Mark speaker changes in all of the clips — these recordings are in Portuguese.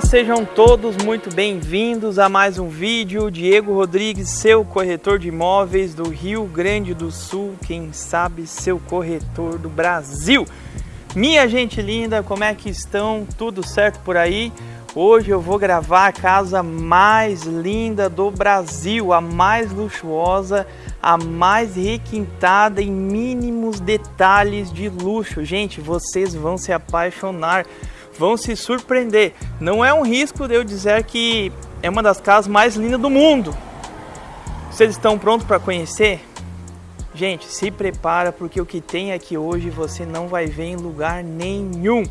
Speaker 1: Olá, sejam todos muito bem-vindos a mais um vídeo. Diego Rodrigues, seu corretor de imóveis do Rio Grande do Sul, quem sabe seu corretor do Brasil. Minha gente linda, como é que estão? Tudo certo por aí? Hoje eu vou gravar a casa mais linda do Brasil, a mais luxuosa, a mais requintada em mínimos detalhes de luxo. Gente, vocês vão se apaixonar, vão se surpreender. Não é um risco de eu dizer que é uma das casas mais lindas do mundo. Vocês estão prontos para conhecer? Gente, se prepara porque o que tem aqui hoje você não vai ver em lugar nenhum.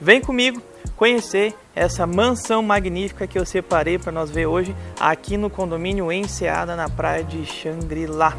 Speaker 1: Vem comigo conhecer essa mansão magnífica que eu separei para nós ver hoje aqui no condomínio Enseada na praia de Xangri-Lá.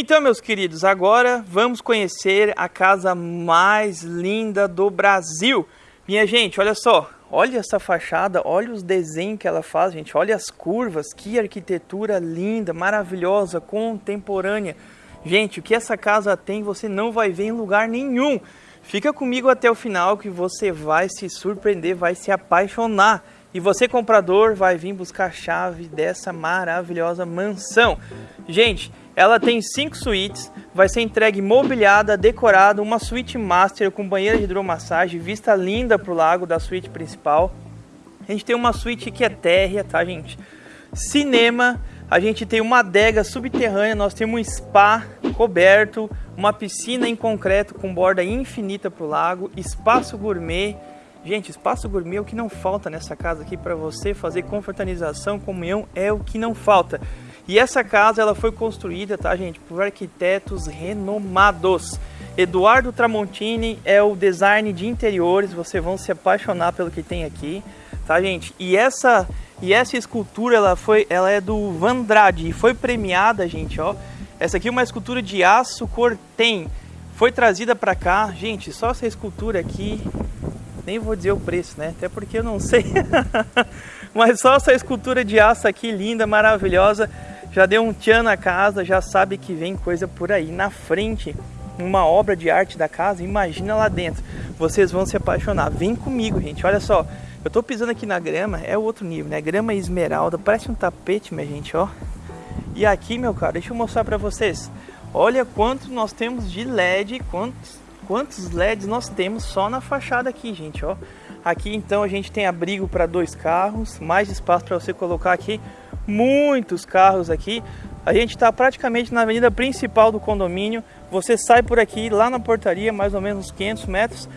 Speaker 1: Então, meus queridos, agora vamos conhecer a casa mais linda do Brasil. Minha gente, olha só, olha essa fachada, olha os desenhos que ela faz, gente, olha as curvas, que arquitetura linda, maravilhosa, contemporânea. Gente, o que essa casa tem você não vai ver em lugar nenhum. Fica comigo até o final que você vai se surpreender, vai se apaixonar. E você, comprador, vai vir buscar a chave dessa maravilhosa mansão. Gente, ela tem cinco suítes, vai ser entregue mobiliada, decorada, uma suíte master com banheira de hidromassagem, vista linda para o lago da suíte principal. A gente tem uma suíte que é térrea, tá gente? Cinema, a gente tem uma adega subterrânea, nós temos um spa coberto, uma piscina em concreto com borda infinita para o lago, espaço gourmet. Gente, espaço gourmet é o que não falta nessa casa aqui para você fazer confraternização, comunhão, é o que não falta. E essa casa ela foi construída, tá, gente, por arquitetos renomados. Eduardo Tramontini é o design de interiores, vocês vão se apaixonar pelo que tem aqui, tá, gente? E essa e essa escultura ela foi, ela é do Vandrade e foi premiada, gente, ó. Essa aqui é uma escultura de aço cortem. Foi trazida para cá, gente, só essa escultura aqui, nem vou dizer o preço, né? Até porque eu não sei. Mas só essa escultura de aço aqui linda, maravilhosa, já deu um tchan na casa, já sabe que vem coisa por aí na frente, uma obra de arte da casa, imagina lá dentro. Vocês vão se apaixonar. Vem comigo, gente. Olha só, eu tô pisando aqui na grama, é outro nível, né? Grama esmeralda, parece um tapete, minha gente, ó. E aqui, meu cara, deixa eu mostrar para vocês. Olha quanto nós temos de LED, quantos, quantos LEDs nós temos só na fachada aqui, gente, ó. Aqui então a gente tem abrigo para dois carros, mais espaço para você colocar aqui muitos carros aqui. A gente está praticamente na avenida principal do condomínio. Você sai por aqui, lá na portaria, mais ou menos 500 metros.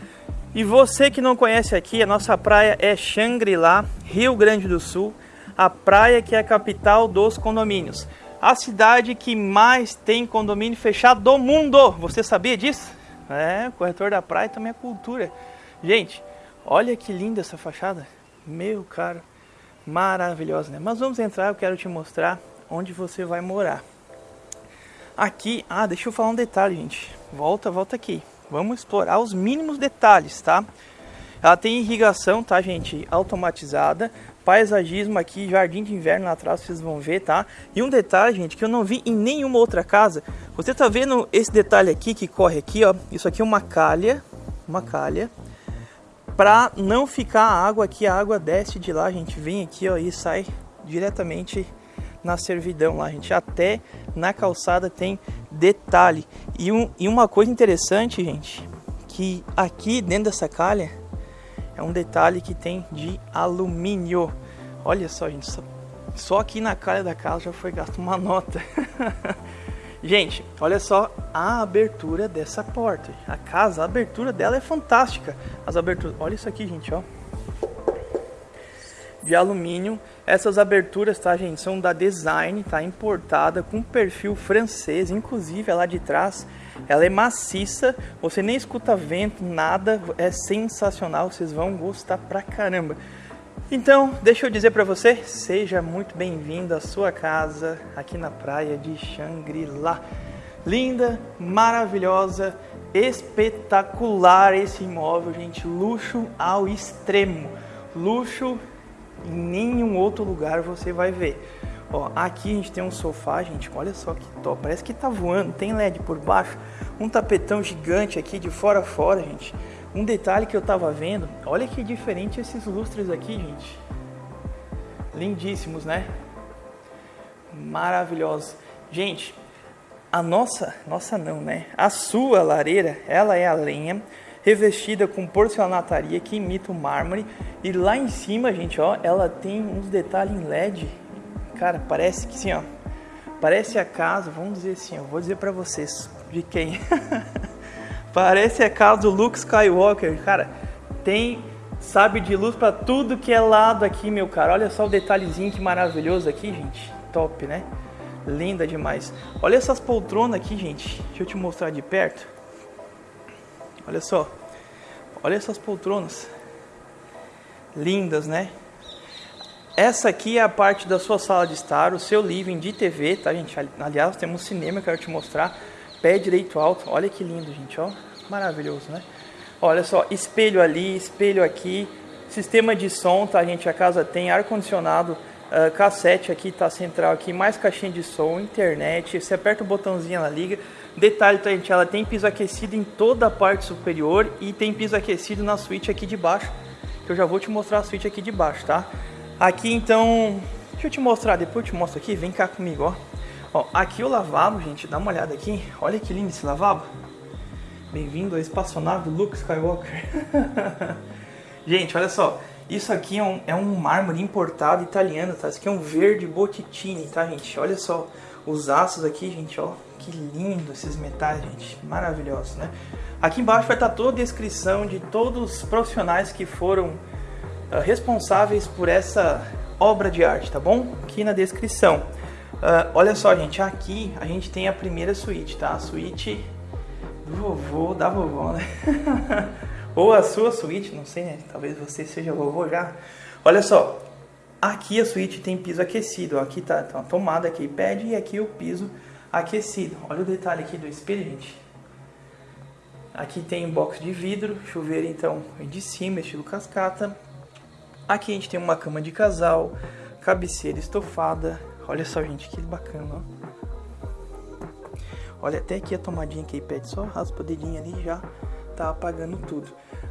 Speaker 1: E você que não conhece aqui, a nossa praia é Xangri-Lá, Rio Grande do Sul. A praia que é a capital dos condomínios. A cidade que mais tem condomínio fechado do mundo. Você sabia disso? É, corretor da praia também é cultura. Gente, olha que linda essa fachada. Meu caro maravilhosa, né? Mas vamos entrar, eu quero te mostrar onde você vai morar. Aqui, ah, deixa eu falar um detalhe, gente. Volta, volta aqui. Vamos explorar os mínimos detalhes, tá? Ela tem irrigação, tá, gente? Automatizada. Paisagismo aqui, jardim de inverno lá atrás, vocês vão ver, tá? E um detalhe, gente, que eu não vi em nenhuma outra casa. Você tá vendo esse detalhe aqui que corre aqui, ó? Isso aqui é uma calha, uma calha Pra não ficar a água aqui, a água desce de lá, a gente vem aqui, ó, e sai diretamente na servidão lá, gente. Até na calçada tem detalhe. E, um, e uma coisa interessante, gente, que aqui dentro dessa calha é um detalhe que tem de alumínio. Olha só, gente, só, só aqui na calha da casa já foi gasto uma nota. Gente, olha só a abertura dessa porta. A casa, a abertura dela é fantástica. As aberturas, olha isso aqui, gente, ó de alumínio. Essas aberturas, tá, gente, são da Design, tá importada com perfil francês, inclusive lá de trás. Ela é maciça, você nem escuta vento, nada, é sensacional, vocês vão gostar pra caramba. Então, deixa eu dizer para você, seja muito bem-vindo à sua casa aqui na praia de Xangri-Lá. Linda, maravilhosa, espetacular esse imóvel, gente, luxo ao extremo. Luxo em nenhum outro lugar você vai ver. Ó, aqui a gente tem um sofá, gente, olha só que top, parece que tá voando, tem LED por baixo, um tapetão gigante aqui de fora a fora, gente. Um detalhe que eu tava vendo, olha que diferente esses lustres aqui, gente. Lindíssimos, né? Maravilhosos. Gente, a nossa, nossa não, né? A sua lareira, ela é a lenha, revestida com porcelanataria que imita o mármore. E lá em cima, gente, ó, ela tem uns detalhes em LED. Cara, parece que sim, ó. Parece a casa, vamos dizer assim, eu vou dizer para vocês de quem. parece a casa do Luke Skywalker, cara. Tem sabe de luz para tudo que é lado aqui, meu cara. Olha só o detalhezinho que maravilhoso aqui, gente. Top, né? Linda demais. Olha essas poltronas aqui, gente. Deixa eu te mostrar de perto. Olha só. Olha essas poltronas. Lindas, né? Essa aqui é a parte da sua sala de estar, o seu living de TV, tá, gente? Aliás, temos cinema que eu quero te mostrar. Pé direito alto. Olha que lindo, gente, ó. Maravilhoso, né? Olha só, espelho ali, espelho aqui. Sistema de som, tá, gente? A casa tem ar-condicionado, uh, cassete aqui, tá central aqui, mais caixinha de som, internet. Você aperta o botãozinho, ela liga. Detalhe, tá, gente, ela tem piso aquecido em toda a parte superior e tem piso aquecido na suíte aqui de baixo, que eu já vou te mostrar a suíte aqui de baixo, tá? Aqui, então, deixa eu te mostrar, depois eu te mostro aqui, vem cá comigo, ó. Ó, aqui o lavabo, gente, dá uma olhada aqui, olha que lindo esse lavabo. Bem-vindo ao espaçonave Luke Skywalker. gente, olha só, isso aqui é um, é um mármore importado italiano, tá? Isso aqui é um verde Botticelli, tá, gente? Olha só os aços aqui, gente, ó. Que lindo esses metais, gente. Maravilhosos, né? Aqui embaixo vai estar toda a descrição de todos os profissionais que foram uh, responsáveis por essa obra de arte, tá bom? Aqui na descrição. Uh, olha só, gente, aqui a gente tem a primeira suíte, tá? A suíte do vovô, da vovó, né? Ou a sua suíte, não sei, né? Talvez você seja vovô já. Olha só, aqui a suíte tem piso aquecido. Aqui tá, tá uma tomada aqui pede e aqui o piso aquecido. Olha o detalhe aqui do espelho, gente. Aqui tem um box de vidro, chuveiro então de cima, estilo cascata. Aqui a gente tem uma cama de casal, cabeceira estofada. Olha só, gente, que bacana, ó. Olha até aqui a tomadinha que pede, só raspa o dedinho ali já tá apagando tudo.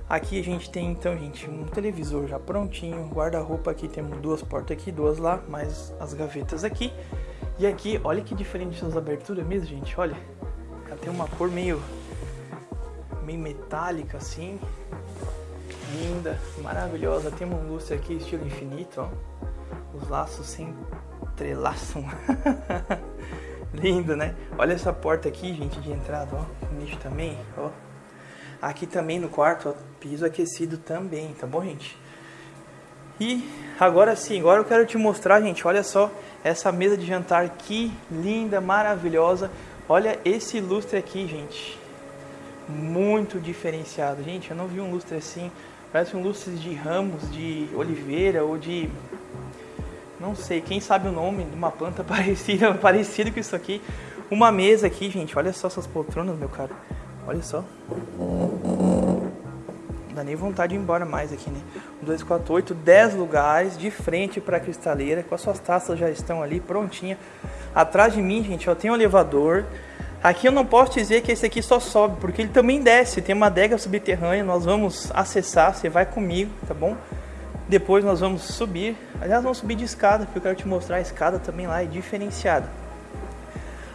Speaker 1: Aqui a gente tem então, gente, um televisor já prontinho, guarda-roupa aqui, temos duas portas aqui, duas lá, mais as gavetas aqui. E aqui, olha que diferente essas aberturas mesmo, gente, olha. Ela tem uma cor meio, meio metálica assim. Linda, maravilhosa. Tem um lustre aqui, estilo infinito, ó. Os laços se entrelaçam. Lindo, né? Olha essa porta aqui, gente, de entrada, ó. Nicho também, ó. Aqui também no quarto, ó, piso aquecido também, tá bom, gente? E agora sim, agora eu quero te mostrar, gente, olha só essa mesa de jantar que linda, maravilhosa. Olha esse lustre aqui, gente. Muito diferenciado. Gente, eu não vi um lustre assim. Parece um lustre de ramos de oliveira ou de... Não sei, quem sabe o nome de uma planta parecida, parecido com isso aqui. Uma mesa aqui, gente. Olha só essas poltronas, meu cara. Olha só dá nem vontade de ir embora mais aqui, né? 2, 4, 8, 10 lugares de frente para a cristaleira, com as suas taças já estão ali prontinha. Atrás de mim, gente, ó, tem um elevador. Aqui eu não posso dizer que esse aqui só sobe, porque ele também desce. Tem uma adega subterrânea, nós vamos acessar, você vai comigo, tá bom? Depois nós vamos subir. Aliás, vamos subir de escada, porque eu quero te mostrar a escada também lá, é diferenciada.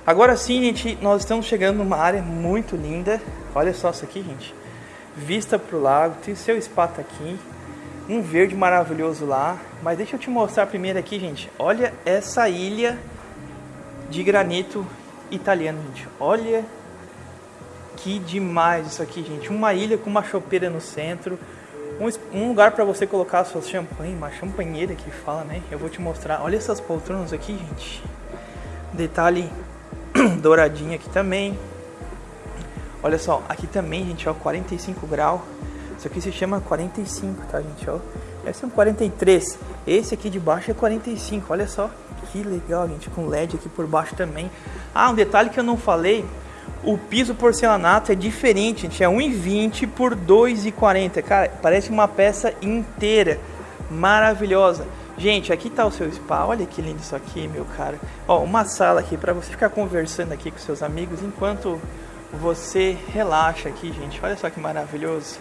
Speaker 1: Agora sim, gente, nós estamos chegando numa área muito linda. Olha só isso aqui, gente. Vista para o lago, tem seu spa tá aqui. Um verde maravilhoso lá. Mas deixa eu te mostrar primeiro aqui, gente. Olha essa ilha de granito italiano, gente. Olha que demais isso aqui, gente. Uma ilha com uma chopeira no centro. Um, um lugar para você colocar suas champanhe, uma champanheira que fala, né? Eu vou te mostrar. Olha essas poltronas aqui, gente. Detalhe douradinho aqui também. Olha só, aqui também, gente, ó, 45 graus. Isso aqui se chama 45, tá, gente, ó. Esse é um 43. Esse aqui de baixo é 45, olha só. Que legal, gente, com LED aqui por baixo também. Ah, um detalhe que eu não falei. O piso porcelanato é diferente, gente. É 1,20 por 2,40. Cara, parece uma peça inteira. Maravilhosa. Gente, aqui tá o seu spa. Olha que lindo isso aqui, meu cara. Ó, uma sala aqui para você ficar conversando aqui com seus amigos enquanto você relaxa aqui, gente. Olha só que maravilhoso.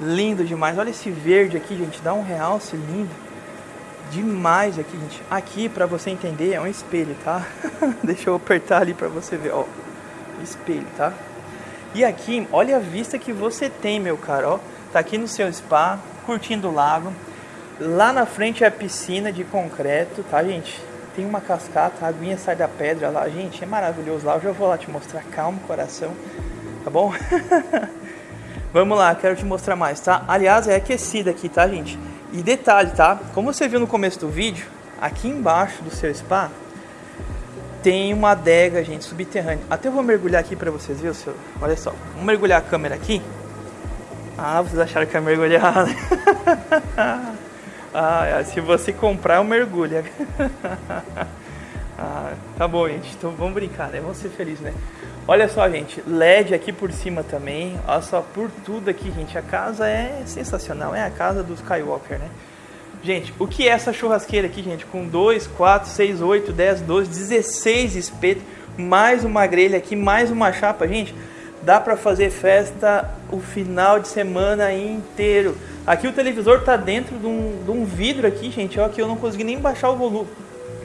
Speaker 1: Lindo demais. Olha esse verde aqui, gente. Dá um realce lindo. Demais aqui, gente. Aqui, para você entender, é um espelho, tá? Deixa eu apertar ali para você ver, ó. Espelho, tá? E aqui, olha a vista que você tem, meu cara, ó. Tá aqui no seu spa, curtindo o lago. Lá na frente é a piscina de concreto, tá, gente? Tem uma cascata, a aguinha sai da pedra lá. Gente, é maravilhoso lá. Eu já vou lá te mostrar. Calma, coração. Tá bom? Vamos lá, quero te mostrar mais, tá? Aliás, é aquecida aqui, tá, gente? E detalhe, tá? Como você viu no começo do vídeo, aqui embaixo do seu spa tem uma adega, gente, subterrânea. Até eu vou mergulhar aqui pra vocês verem. Seu... Olha só, vamos mergulhar a câmera aqui. Ah, vocês acharam que ia mergulhar? Ah, se você comprar, eu mergulho. ah, tá bom, gente. Então vamos brincar, né? Vamos ser felizes, né? Olha só, gente. LED aqui por cima também. Olha só, por tudo aqui, gente. A casa é sensacional. É a casa do Skywalker, né? Gente, o que é essa churrasqueira aqui, gente? Com 2, 4, 6, 8, 10, 12, 16 espetos. Mais uma grelha aqui, mais uma chapa, gente. Dá pra fazer festa o final de semana inteiro. Aqui o televisor tá dentro de um, de um vidro aqui, gente, ó, que eu não consegui nem baixar o volume.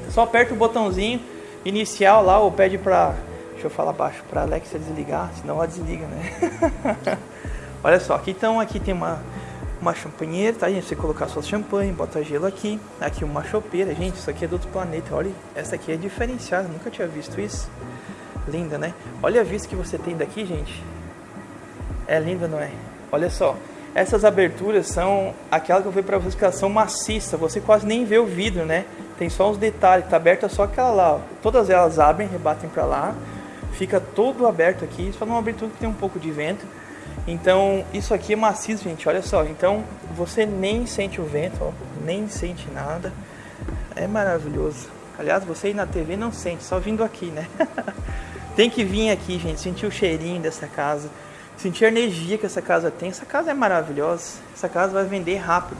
Speaker 1: Só aperta o botãozinho inicial lá, ou pede pra, deixa eu falar baixo, pra Alexa desligar, senão ela desliga, né? Olha só, aqui então, aqui tem uma, uma champanheira, tá, gente? Você colocar suas champanhe, bota gelo aqui. Aqui uma chopeira, gente, isso aqui é do outro planeta, olha, essa aqui é diferenciada, nunca tinha visto isso. Linda, né? Olha a vista que você tem daqui, gente. É linda, não é? Olha só. Essas aberturas são aquela que eu falei para vocês que são maciças, você quase nem vê o vidro, né? Tem só os detalhes, tá aberta só aquela lá, ó. Todas elas abrem, rebatem para lá, fica todo aberto aqui, só numa abertura que tem um pouco de vento. Então, isso aqui é maciço, gente, olha só. Então, você nem sente o vento, ó, nem sente nada. É maravilhoso. Aliás, você aí na TV não sente, só vindo aqui, né? tem que vir aqui, gente, sentir o cheirinho dessa casa sentir a energia que essa casa tem. Essa casa é maravilhosa. Essa casa vai vender rápido.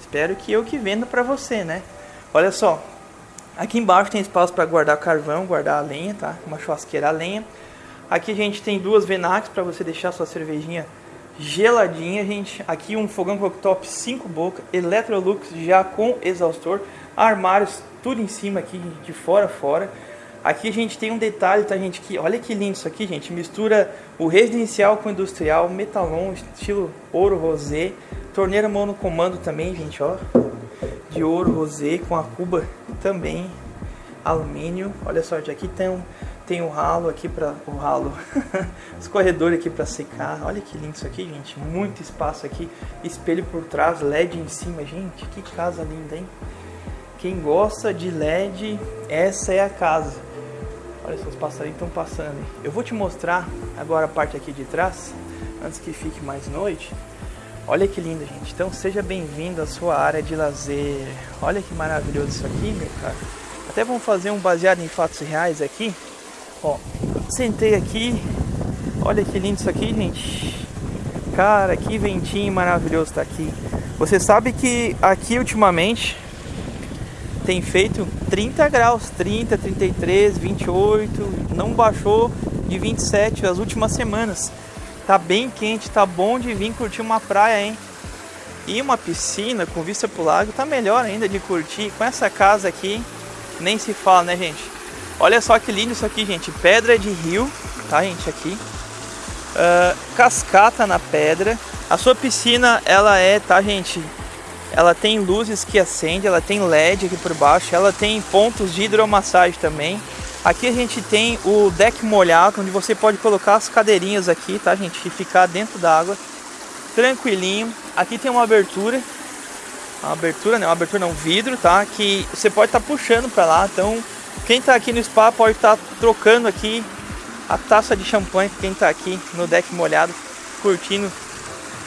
Speaker 1: Espero que eu que venda para você, né? Olha só. Aqui embaixo tem espaço para guardar carvão, guardar a lenha, tá? Uma churrasqueira a lenha. Aqui a gente tem duas Venax para você deixar sua cervejinha geladinha, gente. Aqui um fogão cooktop 5 boca, Electrolux já com exaustor, armários tudo em cima aqui de fora a fora. Aqui a gente tem um detalhe, tá, gente? Que olha que lindo isso aqui, gente. Mistura o residencial com o industrial, metalon, estilo ouro rosé. Torneira monocomando também, gente, ó. De ouro rosé com a cuba também alumínio. Olha só, aqui tem um, tem um ralo aqui para o ralo, escorredor aqui para secar. Olha que lindo isso aqui, gente. Muito espaço aqui, espelho por trás, LED em cima, gente. Que casa linda, hein? Quem gosta de LED, essa é a casa. Olha só, os passarinhos estão passando. Eu vou te mostrar agora a parte aqui de trás, antes que fique mais noite. Olha que lindo, gente. Então seja bem-vindo à sua área de lazer. Olha que maravilhoso isso aqui, meu cara. Até vamos fazer um baseado em fatos reais aqui. Ó, sentei aqui. Olha que lindo isso aqui, gente. Cara, que ventinho maravilhoso tá aqui. Você sabe que aqui ultimamente tem feito 30 graus, 30, 33, 28, não baixou de 27 as últimas semanas. Tá bem quente, tá bom de vir curtir uma praia, hein? E uma piscina com vista pro lago tá melhor ainda de curtir. Com essa casa aqui, nem se fala, né, gente? Olha só que lindo isso aqui, gente. Pedra de rio, tá, gente? Aqui. Uh, cascata na pedra. A sua piscina, ela é, tá, gente? Ela tem luzes que acendem, ela tem LED aqui por baixo, ela tem pontos de hidromassagem também. Aqui a gente tem o deck molhado, onde você pode colocar as cadeirinhas aqui, tá, gente? E ficar dentro da água, tranquilinho. Aqui tem uma abertura, uma abertura, né? Uma abertura não, um vidro, tá? Que você pode estar tá puxando para lá. Então, quem está aqui no spa pode estar tá trocando aqui a taça de champanhe. Quem está aqui no deck molhado, curtindo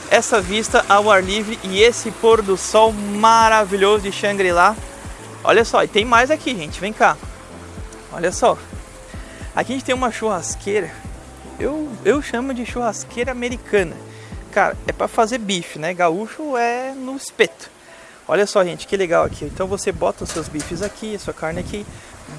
Speaker 1: essa vista ao ar livre e esse pôr do sol maravilhoso de Shangri-La. Olha só, e tem mais aqui, gente. Vem cá. Olha só. Aqui a gente tem uma churrasqueira. Eu, eu chamo de churrasqueira americana. Cara, é para fazer bife, né? Gaúcho é no espeto. Olha só, gente, que legal aqui. Então você bota os seus bifes aqui, a sua carne aqui,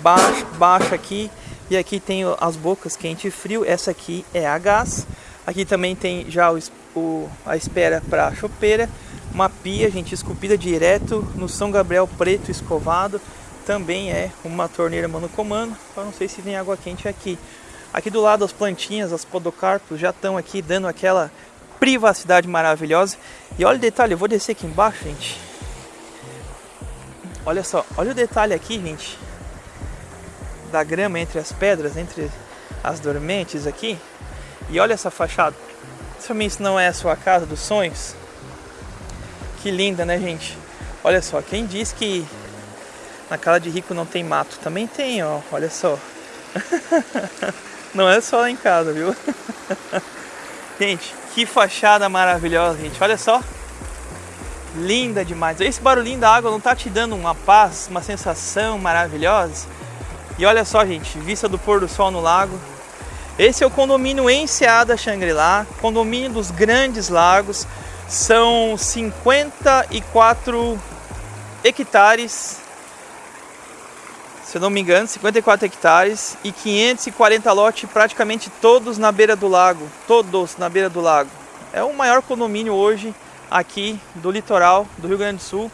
Speaker 1: baixa, baixa aqui. E aqui tem as bocas quente e frio. Essa aqui é a gás. Aqui também tem já o, o a espera para chopeira. Uma pia, gente, esculpida direto no São Gabriel preto escovado também é uma torneira monocomando, eu não sei se vem água quente aqui. Aqui do lado as plantinhas, as podocarpos já estão aqui dando aquela privacidade maravilhosa. E olha o detalhe, eu vou descer aqui embaixo, gente. Olha só, olha o detalhe aqui, gente. Da grama entre as pedras, entre as dormentes aqui. E olha essa fachada. Se isso não é a sua casa dos sonhos. Que linda, né, gente? Olha só, quem diz que na casa de rico não tem mato. Também tem, ó. Olha só. não é só lá em casa, viu? gente, que fachada maravilhosa, gente. Olha só. Linda demais. Esse barulhinho da água não tá te dando uma paz, uma sensação maravilhosa? E olha só, gente, vista do pôr do sol no lago. Esse é o condomínio Enseada Shangri-La, condomínio dos Grandes Lagos. São 54 hectares se eu não me engano, 54 hectares e 540 lotes praticamente todos na beira do lago, todos na beira do lago. É o maior condomínio hoje aqui do litoral do Rio Grande do Sul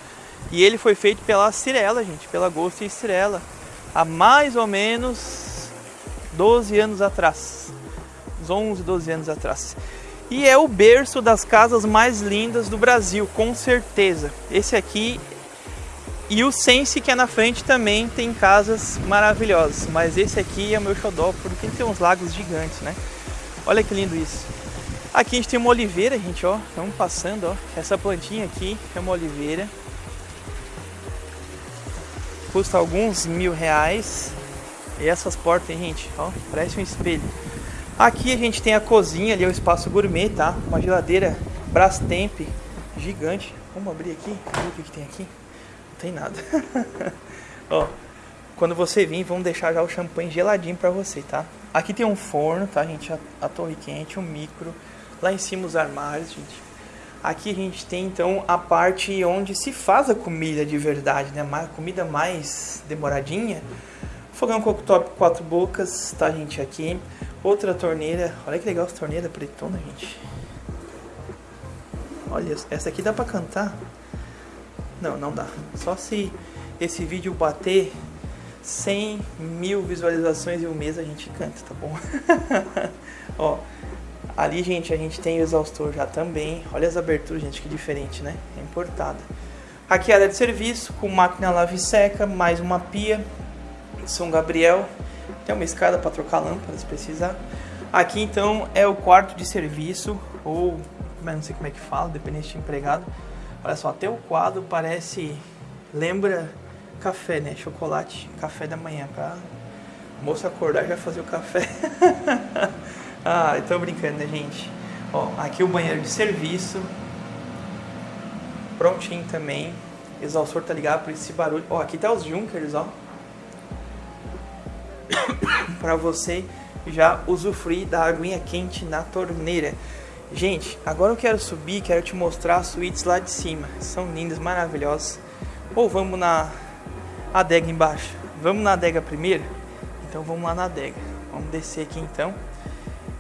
Speaker 1: e ele foi feito pela Cirela, gente, pela Gosto e Cirela, há mais ou menos 12 anos atrás, uns 11, 12 anos atrás. E é o berço das casas mais lindas do Brasil, com certeza. Esse aqui e o Sense que é na frente também tem casas maravilhosas, mas esse aqui é o meu xodó porque tem uns lagos gigantes, né? Olha que lindo isso. Aqui a gente tem uma oliveira, gente, ó, estamos passando, ó. Essa plantinha aqui é uma oliveira. Custa alguns mil reais. E essas portas, gente, ó, parece um espelho. Aqui a gente tem a cozinha, ali é o espaço gourmet, tá? Uma geladeira Brastemp gigante. Vamos abrir aqui, ver o que, que tem aqui tem nada. Ó, quando você vir, vamos deixar já o champanhe geladinho para você, tá? Aqui tem um forno, tá, gente? A, a, torre quente, um micro. Lá em cima os armários, gente. Aqui a gente tem então a parte onde se faz a comida de verdade, né? A comida mais demoradinha. Fogão cooktop quatro bocas, tá, gente? Aqui. Outra torneira. Olha que legal essa torneira pretona, gente. Olha, essa aqui dá pra cantar. Não, não dá. Só se esse vídeo bater 100 mil visualizações em um mês a gente canta, tá bom? Ó, ali, gente, a gente tem o exaustor já também. Olha as aberturas, gente, que diferente, né? É importada. Aqui a área de serviço, com máquina lave seca, mais uma pia. São Gabriel. Tem uma escada para trocar lâmpadas, se precisar. Aqui, então, é o quarto de serviço, ou não sei como é que fala, dependente de empregado. Olha só, até o quadro parece. Lembra café, né? Chocolate, café da manhã. Pra moça acordar e já fazer o café. ah, tô brincando, né, gente? Ó, aqui o banheiro de serviço. Prontinho também. Exaustor tá ligado por esse barulho. Ó, aqui tá os Junkers, ó. pra você já usufruir da aguinha quente na torneira. Gente, agora eu quero subir, quero te mostrar as suítes lá de cima. São lindas, maravilhosas. Ou vamos na adega embaixo? Vamos na adega primeiro? Então vamos lá na adega. Vamos descer aqui então.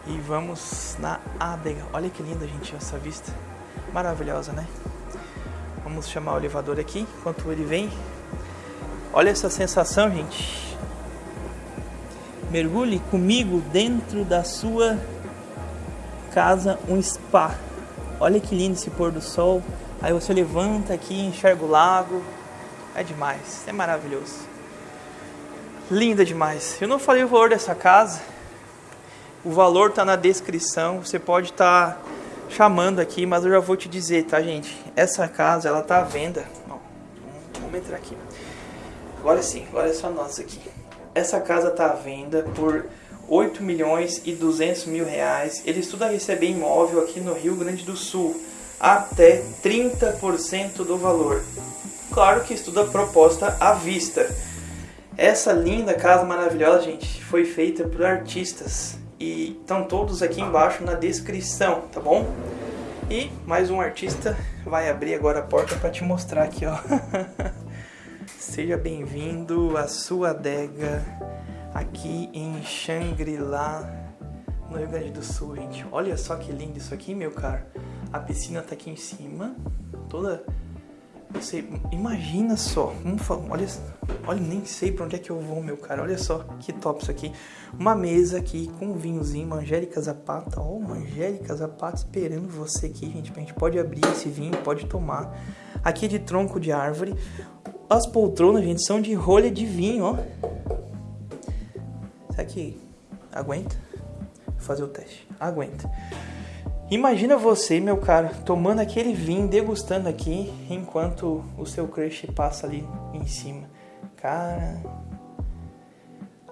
Speaker 1: E vamos na adega. Olha que linda, gente, essa vista. Maravilhosa, né? Vamos chamar o elevador aqui, enquanto ele vem. Olha essa sensação, gente. Mergulhe comigo dentro da sua casa, um spa. Olha que lindo esse pôr do sol. Aí você levanta aqui, enxerga o lago. É demais, é maravilhoso. Linda demais. Eu não falei o valor dessa casa. O valor está na descrição. Você pode estar tá chamando aqui, mas eu já vou te dizer, tá, gente? Essa casa, ela tá à venda. Vamos entrar aqui. Agora sim, agora é só nós aqui. Essa casa tá à venda por 8 milhões e 200 mil reais. Ele estuda receber imóvel aqui no Rio Grande do Sul até 30% do valor. Claro que estuda proposta à vista. Essa linda casa maravilhosa, gente, foi feita por artistas e estão todos aqui embaixo na descrição, tá bom? E mais um artista vai abrir agora a porta para te mostrar aqui, ó. Seja bem-vindo à sua adega aqui em Xangri-Lá, no Rio Grande do Sul, gente. Olha só que lindo isso aqui, meu caro. A piscina tá aqui em cima, toda você imagina só, olha, olha, nem sei para onde é que eu vou, meu cara. Olha só que top isso aqui. Uma mesa aqui com um vinhozinho, Angélica Zapata. Ó, uma Angélica Zapata esperando você aqui, gente. A gente pode abrir esse vinho, pode tomar. Aqui é de tronco de árvore. As poltronas, gente, são de rolha de vinho, ó. Será que aguenta? Vou fazer o teste. Aguenta. Imagina você, meu cara, tomando aquele vinho, degustando aqui, enquanto o seu crush passa ali em cima. Cara,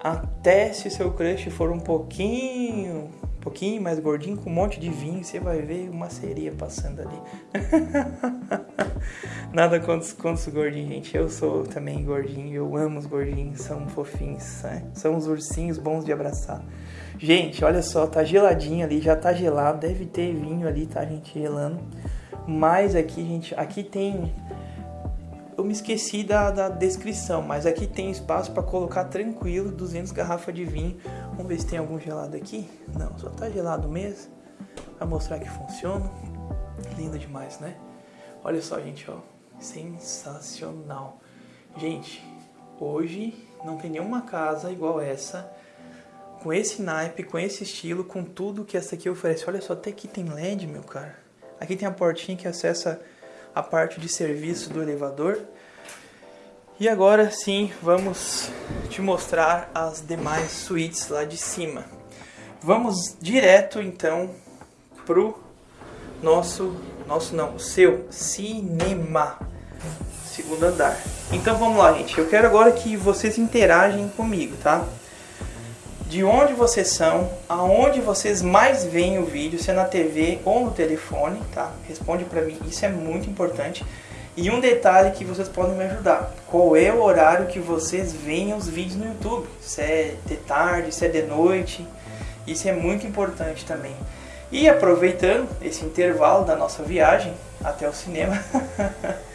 Speaker 1: até se o seu crush for um pouquinho, um pouquinho mais gordinho, com um monte de vinho, você vai ver uma sereia passando ali. Nada contra, contra os gordinhos, gente. Eu sou também gordinho, eu amo os gordinhos, são fofinhos, né? são os ursinhos bons de abraçar. Gente, olha só, tá geladinho ali, já tá gelado, deve ter vinho ali, tá, gente, gelando. Mas aqui, gente, aqui tem... Eu me esqueci da, da descrição, mas aqui tem espaço para colocar tranquilo 200 garrafas de vinho. Vamos ver se tem algum gelado aqui. Não, só tá gelado mesmo. Pra mostrar que funciona. Lindo demais, né? Olha só, gente, ó. Sensacional. Gente, hoje não tem nenhuma casa igual essa com esse naipe, com esse estilo, com tudo que essa aqui oferece. Olha só, até aqui tem LED, meu cara. Aqui tem a portinha que acessa a parte de serviço do elevador. E agora sim, vamos te mostrar as demais suítes lá de cima. Vamos direto então pro nosso, nosso não, seu cinema, segundo andar. Então vamos lá, gente. Eu quero agora que vocês interagem comigo, tá? De onde vocês são, aonde vocês mais veem o vídeo, se é na TV ou no telefone, tá? Responde para mim, isso é muito importante. E um detalhe que vocês podem me ajudar, qual é o horário que vocês veem os vídeos no YouTube? Se é de tarde, se é de noite, isso é muito importante também. E aproveitando esse intervalo da nossa viagem até o cinema,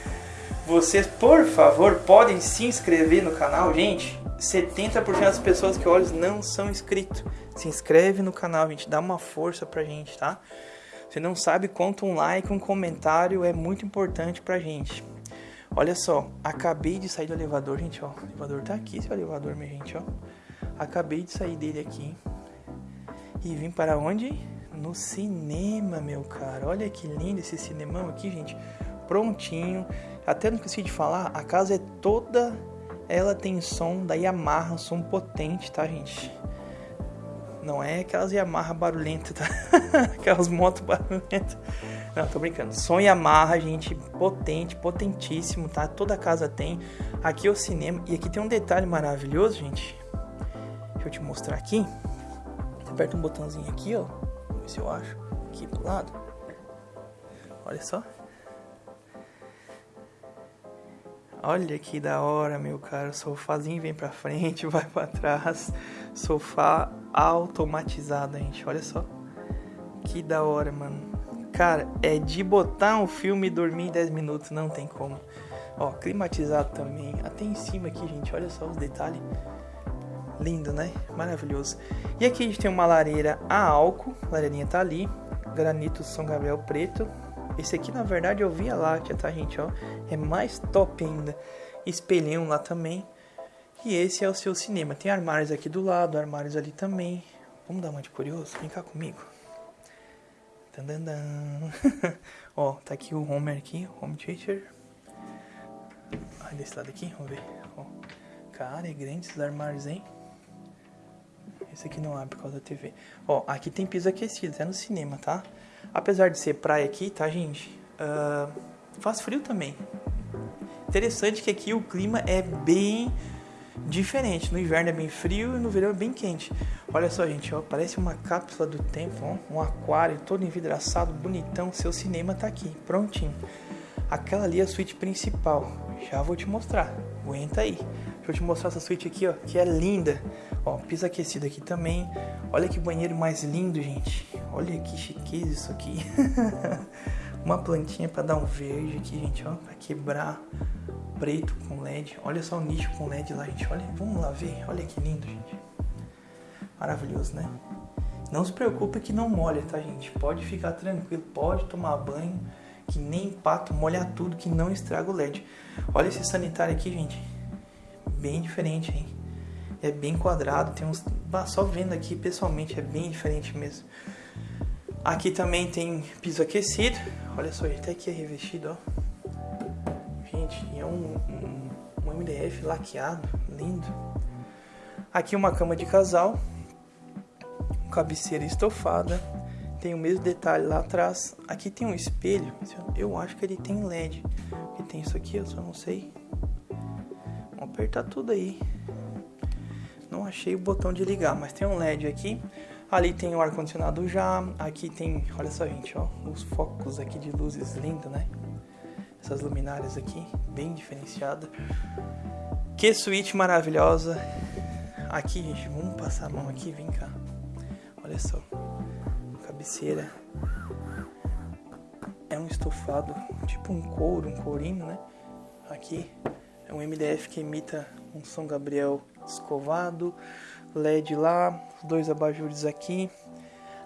Speaker 1: vocês por favor podem se inscrever no canal, gente. 70% das pessoas que olham não são inscritos. Se inscreve no canal, gente, dá uma força pra gente, tá? Você não sabe quanto um like, um comentário é muito importante pra gente. Olha só, acabei de sair do elevador, gente, ó. O elevador tá aqui, esse elevador, minha gente, ó. Acabei de sair dele aqui. E vim para onde? No cinema, meu cara. Olha que lindo esse cinemão aqui, gente. Prontinho. Até não esqueci de falar, a casa é toda ela tem som da Yamaha, som potente, tá, gente? Não é aquelas Yamaha barulhentas, tá? aquelas motos barulhentas. Não, tô brincando. Som Yamaha, gente, potente, potentíssimo, tá? Toda casa tem. Aqui é o cinema. E aqui tem um detalhe maravilhoso, gente. Deixa eu te mostrar aqui. Aperta um botãozinho aqui, ó. Vamos ver se eu acho. Aqui do lado. Olha só. Olha que da hora, meu cara. Sofazinho vem pra frente, vai pra trás. Sofá automatizado, gente. Olha só. Que da hora, mano. Cara, é de botar um filme e dormir em 10 minutos. Não tem como. Ó, climatizado também. Até em cima aqui, gente. Olha só os detalhes. Lindo, né? Maravilhoso. E aqui a gente tem uma lareira a álcool. A lareirinha tá ali. Granito São Gabriel preto. Esse aqui, na verdade, eu vi a Láctea, tá, gente? Ó, é mais top ainda. Espelhão lá também. E esse é o seu cinema. Tem armários aqui do lado, armários ali também. Vamos dar uma de curioso? Vem cá comigo. Ó, tá aqui o Homer aqui, Home Teacher. Ai, desse lado aqui, vamos ver. Ó, cara, é grande esses armários, hein? Esse aqui não abre por causa da TV. Ó, aqui tem piso aquecido, até no cinema, tá? Apesar de ser praia aqui, tá, gente? Uh, faz frio também. Interessante que aqui o clima é bem diferente. No inverno é bem frio e no verão é bem quente. Olha só, gente, ó, parece uma cápsula do tempo, ó, um aquário todo envidraçado, bonitão. Seu cinema tá aqui, prontinho. Aquela ali é a suíte principal. Já vou te mostrar. Aguenta aí. Deixa eu te mostrar essa suíte aqui, ó, que é linda. Ó, piso aquecido aqui também. Olha que banheiro mais lindo, gente. Olha que chiqueza isso aqui. Uma plantinha para dar um verde aqui, gente, ó, para quebrar preto com LED. Olha só o nicho com LED lá, gente. Olha, vamos lá ver. Olha que lindo, gente. Maravilhoso, né? Não se preocupe que não molha, tá, gente? Pode ficar tranquilo, pode tomar banho, que nem pato, molhar tudo, que não estraga o LED. Olha esse sanitário aqui, gente. Bem diferente, hein? É bem quadrado, tem uns... Só vendo aqui, pessoalmente, é bem diferente mesmo. Aqui também tem piso aquecido. Olha só, até aqui é revestido, ó. Gente, é um, um, um MDF laqueado, lindo. Aqui uma cama de casal. Cabeceira estofada. Tem o mesmo detalhe lá atrás. Aqui tem um espelho. Eu acho que ele tem LED. E tem isso aqui, eu só não sei. Vamos apertar tudo aí. Não achei o botão de ligar, mas tem um LED aqui. Ali tem o ar-condicionado já. Aqui tem, olha só, gente, ó, os focos aqui de luzes lindo, né? Essas luminárias aqui, bem diferenciada. Que suíte maravilhosa. Aqui, gente, vamos passar a mão aqui, vem cá. Olha só. Cabeceira. É um estofado, tipo um couro, um courino, né? Aqui é um MDF que imita um São Gabriel escovado. LED lá, dois abajures aqui.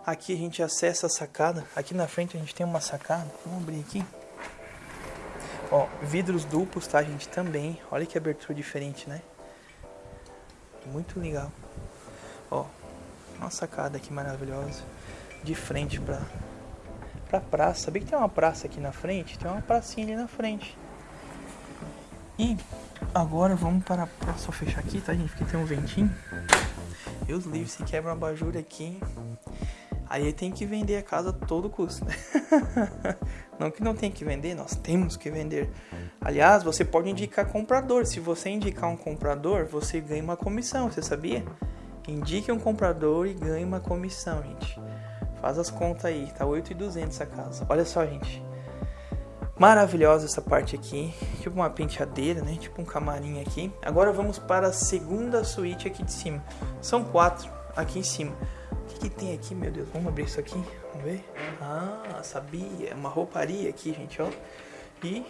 Speaker 1: Aqui a gente acessa a sacada. Aqui na frente a gente tem uma sacada. Vamos abrir aqui. Ó, vidros duplos, tá, gente? Também. Olha que abertura diferente, né? Muito legal. Ó, uma sacada aqui maravilhosa. De frente pra, pra praça. Sabia que tem uma praça aqui na frente? Tem uma pracinha ali na frente. E agora vamos para... Só fechar aqui, tá, gente? Porque tem um ventinho. Deus livre, se quebra uma abajur aqui, aí tem que vender a casa a todo custo, né? não que não tem que vender, nós temos que vender. Aliás, você pode indicar comprador. Se você indicar um comprador, você ganha uma comissão, você sabia? Indique um comprador e ganhe uma comissão, gente. Faz as contas aí, tá 8,200 a casa. Olha só, gente. Maravilhosa essa parte aqui, tipo uma penteadeira, né? Tipo um camarim aqui. Agora vamos para a segunda suíte aqui de cima. São quatro aqui em cima. O que, que tem aqui, meu Deus? Vamos abrir isso aqui, vamos ver. Ah, sabia, é uma rouparia aqui, gente, ó. E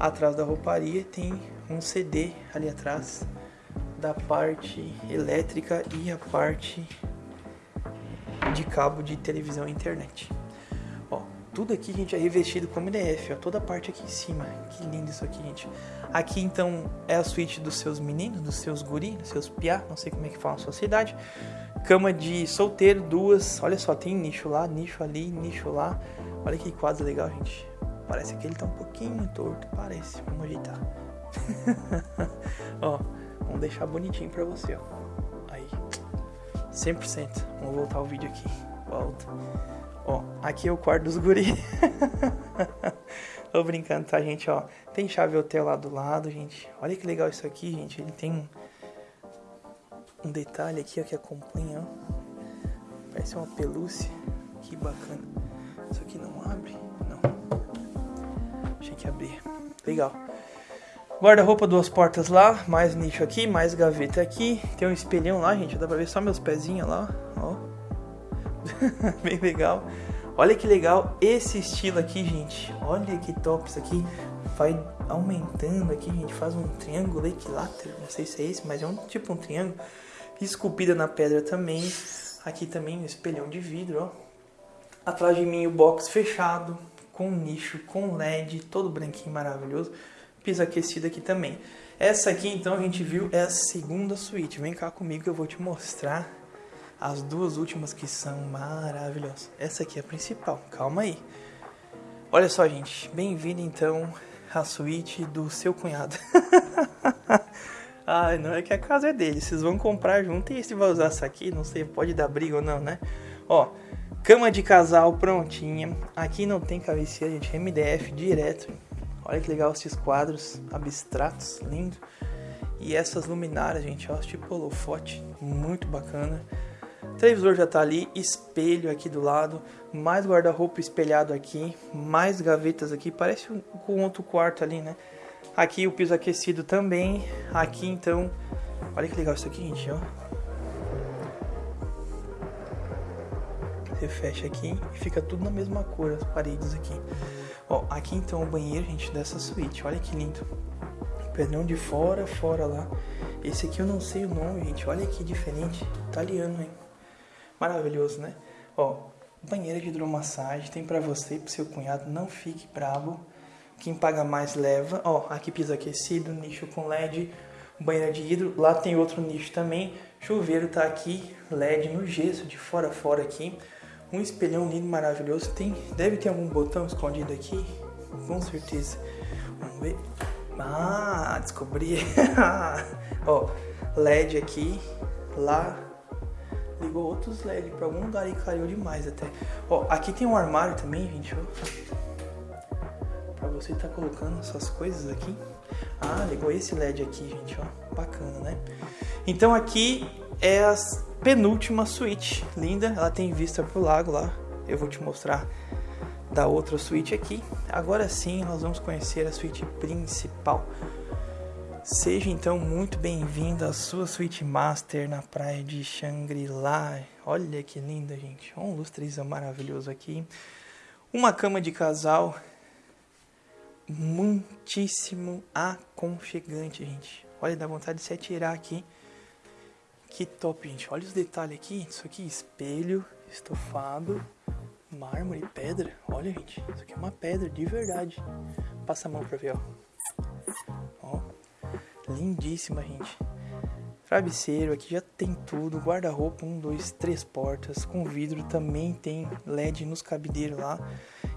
Speaker 1: atrás da rouparia tem um CD ali atrás da parte elétrica e a parte de cabo de televisão e internet tudo aqui, gente, é revestido com MDF, ó, toda a parte aqui em cima. Que lindo isso aqui, gente. Aqui, então, é a suíte dos seus meninos, dos seus guri, dos seus piá, não sei como é que fala a sua cidade. Cama de solteiro, duas. Olha só, tem nicho lá, nicho ali, nicho lá. Olha que quadro legal, gente. Parece que ele tá um pouquinho torto, parece. Vamos ajeitar. ó, vamos deixar bonitinho pra você, ó. Aí, 100%. Vamos voltar o vídeo aqui. Volta. Ó, aqui é o quarto dos guri. Tô brincando, tá, gente? Ó, tem chave hotel lá do lado, gente. Olha que legal isso aqui, gente. Ele tem um, detalhe aqui, ó, que acompanha, ó. Parece uma pelúcia. Que bacana. Isso aqui não abre? Não. Deixa que abrir. Legal. Guarda-roupa, duas portas lá. Mais nicho aqui, mais gaveta aqui. Tem um espelhão lá, gente. Dá pra ver só meus pezinhos lá, ó. Bem legal. Olha que legal esse estilo aqui, gente. Olha que top isso aqui. vai aumentando aqui, gente faz um triângulo equilátero, não sei se é esse, mas é um tipo um triângulo, esculpida na pedra também. Aqui também um espelhão de vidro, ó. Atrás de mim o box fechado, com nicho, com LED, todo branquinho maravilhoso. Piso aquecido aqui também. Essa aqui então a gente viu é a segunda suíte. Vem cá comigo que eu vou te mostrar as duas últimas que são maravilhosas. Essa aqui é a principal, calma aí. Olha só, gente, bem-vindo então à suíte do seu cunhado. Ai, não é que a casa é dele, vocês vão comprar junto e se vai usar essa aqui, não sei, pode dar briga ou não, né? Ó, cama de casal prontinha. Aqui não tem cabeceira, gente, MDF direto. Olha que legal esses quadros abstratos, lindo. E essas luminárias, gente, ó, tipo holofote, muito bacana. O televisor já tá ali, espelho aqui do lado, mais guarda-roupa espelhado aqui, mais gavetas aqui, parece um, um outro quarto ali, né? Aqui o piso aquecido também, aqui então, olha que legal isso aqui, gente, ó. Você fecha aqui e fica tudo na mesma cor, as paredes aqui. Ó, aqui então o banheiro, gente, dessa suíte, olha que lindo. Pedrão de fora, fora lá. Esse aqui eu não sei o nome, gente, olha que diferente, italiano, hein? Maravilhoso, né? Ó, banheira de hidromassagem, tem para você pro seu cunhado, não fique bravo. Quem paga mais leva. Ó, aqui piso aquecido, nicho com LED, banheira de hidro. Lá tem outro nicho também. Chuveiro tá aqui, LED no gesso, de fora a fora aqui. Um espelhão lindo, maravilhoso. Tem, deve ter algum botão escondido aqui, com certeza. Vamos ver. Ah, descobri. Ó, LED aqui, lá ligou outros LED pra algum lugar e caiu demais até. Ó, aqui tem um armário também, gente, ó. Pra você tá colocando suas coisas aqui. Ah, ligou esse LED aqui, gente, ó. Bacana, né? Então aqui é a penúltima suíte. Linda, ela tem vista pro lago lá. Eu vou te mostrar da outra suíte aqui. Agora sim, nós vamos conhecer a suíte principal. Seja então muito bem-vindo à sua suíte master na praia de Shangri-La. Olha que linda, gente. Um lustrezão maravilhoso aqui. Uma cama de casal muitíssimo aconchegante, gente. Olha, dá vontade de se atirar aqui. Que top, gente. Olha os detalhes aqui. Isso aqui, espelho, estofado, mármore, pedra. Olha, gente. Isso aqui é uma pedra de verdade. Passa a mão pra ver, ó. Ó. Lindíssima, gente. Travesseiro, aqui já tem tudo. Guarda-roupa, um, dois, três portas. Com vidro também tem LED nos cabideiros lá.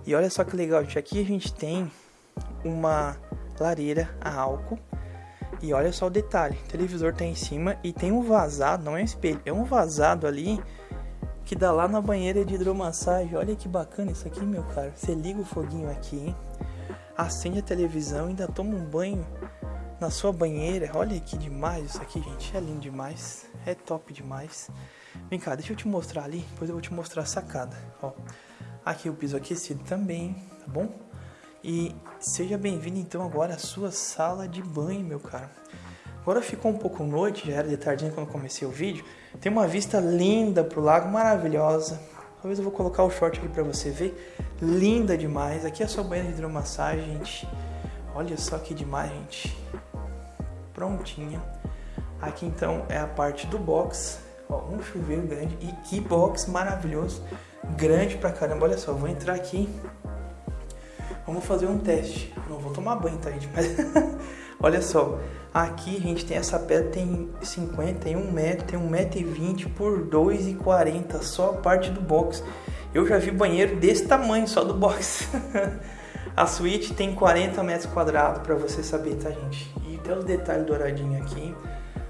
Speaker 1: E olha só que legal, gente. Aqui a gente tem uma lareira a álcool. E olha só o detalhe: o televisor tá em cima e tem um vazado, não é um espelho, é um vazado ali que dá lá na banheira de hidromassagem. Olha que bacana isso aqui, meu cara. Você liga o foguinho aqui, hein? acende a televisão, ainda toma um banho na sua banheira. Olha que demais isso aqui, gente. É lindo demais. É top demais. Vem cá, deixa eu te mostrar ali. Depois eu vou te mostrar a sacada. Ó, aqui o piso aquecido também, tá bom? E seja bem-vindo então agora à sua sala de banho, meu cara. Agora ficou um pouco noite, já era de tardinha quando comecei o vídeo. Tem uma vista linda pro lago, maravilhosa. Talvez eu vou colocar o short aqui para você ver. Linda demais. Aqui é a sua banheira de hidromassagem, gente. Olha só que demais, gente prontinha. Aqui então é a parte do box, ó, um chuveiro grande e que box maravilhoso, grande pra caramba. Olha só, vou entrar aqui, vamos fazer um teste. Não vou tomar banho, tá gente? Mas olha só, aqui a gente tem essa pedra tem 51 metros, tem 1,20m por 2,40 só a parte do box. Eu já vi banheiro desse tamanho só do box. a suíte tem 40 metros quadrados para você saber, tá gente? Até os detalhes douradinhos aqui.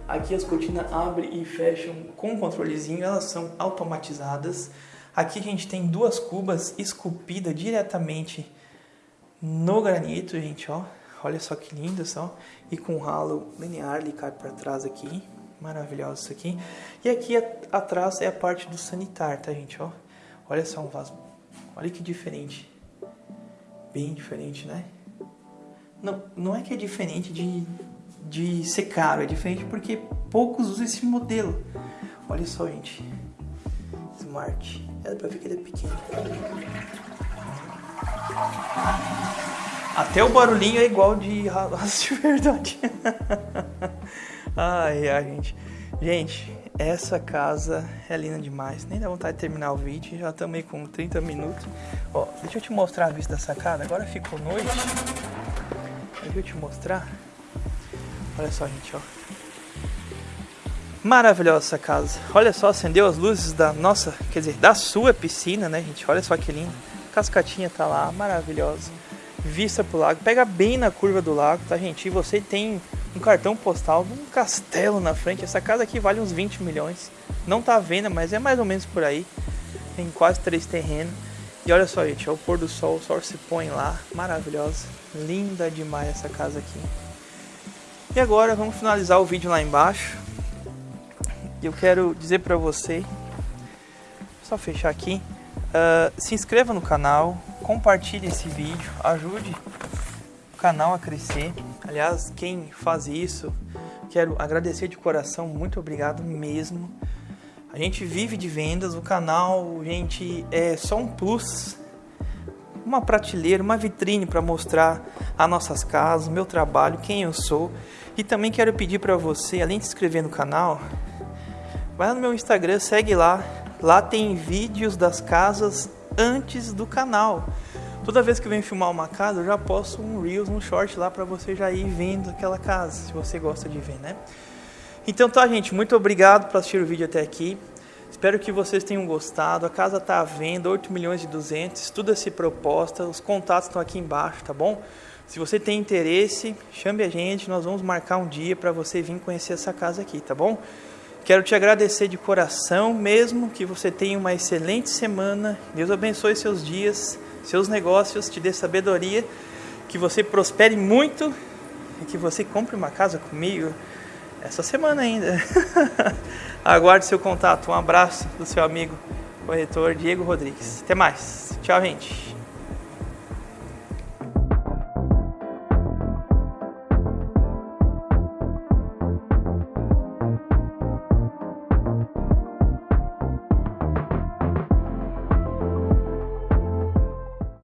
Speaker 1: Aqui as cortinas abrem e fecham com controlezinho, elas são automatizadas. Aqui a gente tem duas cubas esculpidas diretamente no granito, gente, ó. Olha só que lindo, só. E com ralo linear, ele cai para trás aqui. Maravilhoso isso aqui. E aqui atrás é a parte do sanitário, tá, gente, ó. Olha só um vaso. Olha que diferente. Bem diferente, né? Não, não é que é diferente de, de ser caro, é diferente porque poucos usam esse modelo. Olha só, gente. Smart. É pra ver que ele é pequeno. Até o barulhinho é igual de raça de verdade. ai, ai, gente. Gente, essa casa é linda demais. Nem dá vontade de terminar o vídeo. Já estamos aí com 30 minutos. Ó, deixa eu te mostrar a vista da sacada. Agora ficou noite. Eu te mostrar. Olha só, gente, ó. Maravilhosa essa casa. Olha só, acendeu as luzes da nossa, quer dizer, da sua piscina, né, gente? Olha só que lindo. Cascatinha tá lá, maravilhosa vista pro lago, pega bem na curva do lago, tá gente? E você tem um cartão postal de um castelo na frente. Essa casa aqui vale uns 20 milhões. Não tá à venda, mas é mais ou menos por aí. Tem quase três terrenos. E olha só, gente, é o pôr do sol, o sol se põe lá, maravilhosa. Linda demais essa casa aqui. E agora vamos finalizar o vídeo lá embaixo. Eu quero dizer para você, só fechar aqui, uh, se inscreva no canal, compartilhe esse vídeo, ajude o canal a crescer. Aliás, quem faz isso, quero agradecer de coração, muito obrigado mesmo. A gente vive de vendas, o canal, gente, é só um plus, uma prateleira, uma vitrine para mostrar as nossas casas, meu trabalho, quem eu sou. E também quero pedir para você, além de se inscrever no canal, vai no meu Instagram, segue lá. Lá tem vídeos das casas antes do canal. Toda vez que eu venho filmar uma casa, eu já posto um Reels, um short lá para você já ir vendo aquela casa, se você gosta de ver, né? Então tá, gente, muito obrigado por assistir o vídeo até aqui. Espero que vocês tenham gostado. A casa está à venda, 8 milhões e 200, estuda-se proposta, os contatos estão aqui embaixo, tá bom? Se você tem interesse, chame a gente, nós vamos marcar um dia para você vir conhecer essa casa aqui, tá bom? Quero te agradecer de coração, mesmo que você tenha uma excelente semana. Deus abençoe seus dias, seus negócios, te dê sabedoria, que você prospere muito e que você compre uma casa comigo essa semana ainda. Aguarde seu contato. Um abraço do seu amigo corretor Diego Rodrigues. Até mais. Tchau, gente.